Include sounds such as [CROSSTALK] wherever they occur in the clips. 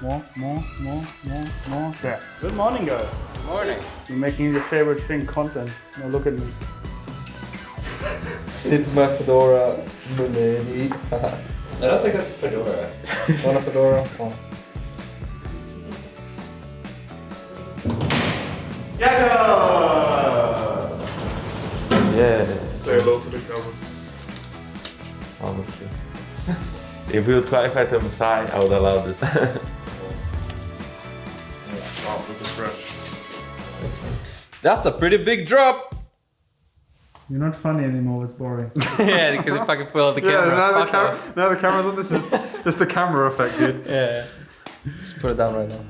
Good morning, guys. Good Morning. You're making your favorite thing content. Now look at me. [LAUGHS] Did my fedora Muleni. I don't think that's a fedora. [LAUGHS] Want a fedora? Oh. Yeah, Say hello to the camera. honestly. [LAUGHS] If you try to fight him side, I would allow this. Wow, this is fresh. That's a pretty big drop. You're not funny anymore, it's boring. [LAUGHS] yeah, because you fucking pull out the Yeah, camera. now the, cam- off. now the camera's on. This is just the camera effect, dude. [LAUGHS] Yeah. Just put it down right now.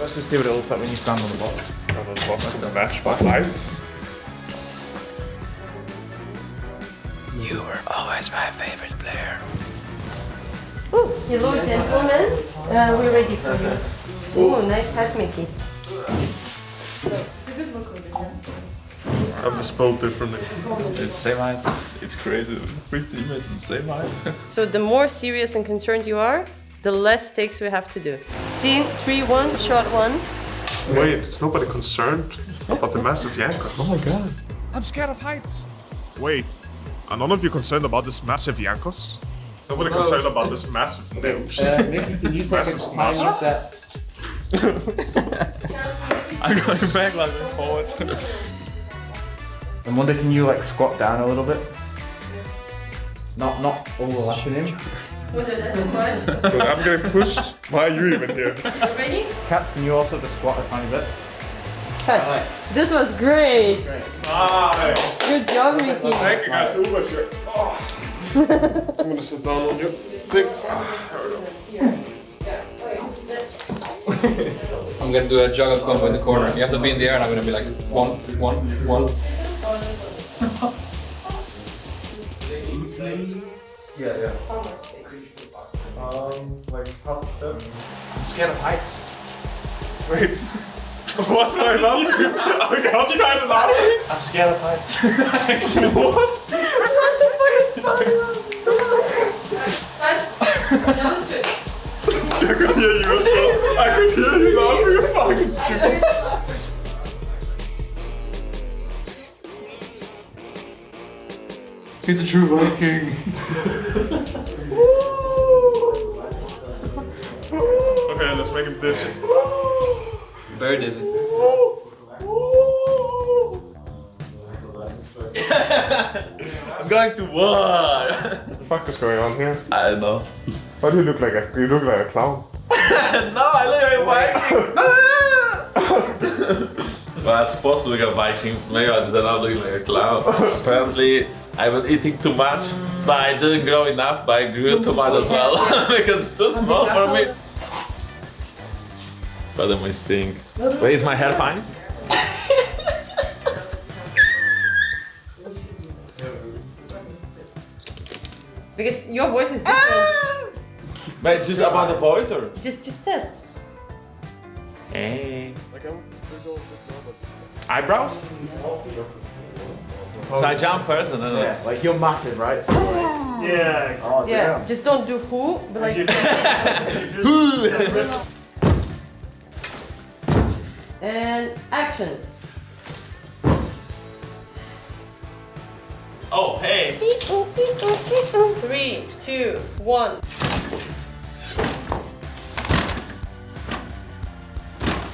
Let's just see what it looks like when you stand on the box. Stand on the box to match my light. You were always my favorite player. Oh, hello gentlemen. Uh, we're ready for you. Oh, nice hat, Mickey. I'm dispelled differently. it's same height. It's crazy. Three teammates on the same height. [LAUGHS] So the more serious and concerned you are, the less takes we have to do. Scene 3-1, shot 1. Wait, is nobody concerned about the massive Jankos? Oh my god. I'm scared of heights. Wait, are none of you concerned about this massive Jankos? Nobody concerned about this massive nose. Nicky, can you Massive smash. that? I'm going back like forward. And Wunder, can you like squat down a little bit? Not, not overlapping him. But I'm getting pushed. Why are you even here? Ready? Cats, can you also just squat a tiny bit? Cut. This was great. Nice. Good job, Mickey. Thank you guys. The Uber's here. Oh. I'm gonna sit down on you. Think. I'm gonna do a juggle combo in the corner. You have to be in the air and I'm gonna be like one, one, one. Yeah, yeah. Um, like half a step. I'm scared of heights. Wait. [LAUGHS] What's am I laughing? [LAUGHS] Okay, I was trying to laugh. I'm scared of heights. [LAUGHS] What? I could hear you as. I could hear you laughing. You're fucking stupid. He's a true Viking. Okay, let's make him dizzy. Very dizzy. I'm going to war. What the fuck is going on here? I don't know. Why do you look like a you look like a clown? [LAUGHS] no, I look like a Viking. [LAUGHS] well, I'm supposed to look like a Viking. Maybe I just end up looking like a clown. Apparently, I was eating too much, but I didn't grow enough, but I grew too much as well. [LAUGHS] because it's too small for me. What am I seeing? Wait, is my hair fine? Because your voice is different. Ah! But just about the voice or? Just, just this. Hey. Eyebrows? So I jump first and then Yeah, like you're massive, right? So, like, Yeah, exactly. oh, Yeah, damn. just don't do who, but like. who. [LAUGHS] and action. Oh, hey. Three, two, one.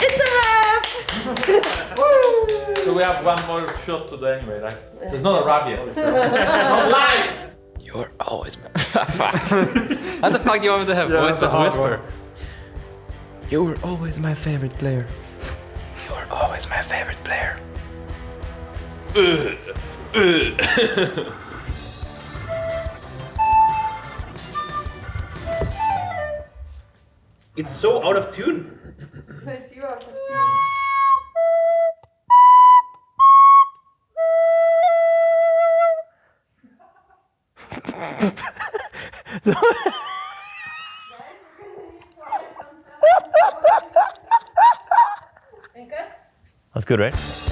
It's a wrap! [LAUGHS] So we have one more shot today anyway, right? So it's not a rap yet. [LAUGHS] Don't lie! You're always my. [LAUGHS] Ah, fuck. How the fuck do you want me to have Yeah, voice but hard whisper? You were always my favorite player. You were always my favorite player. It's so out of tune. It's you out of tune. [LAUGHS] That's good, right?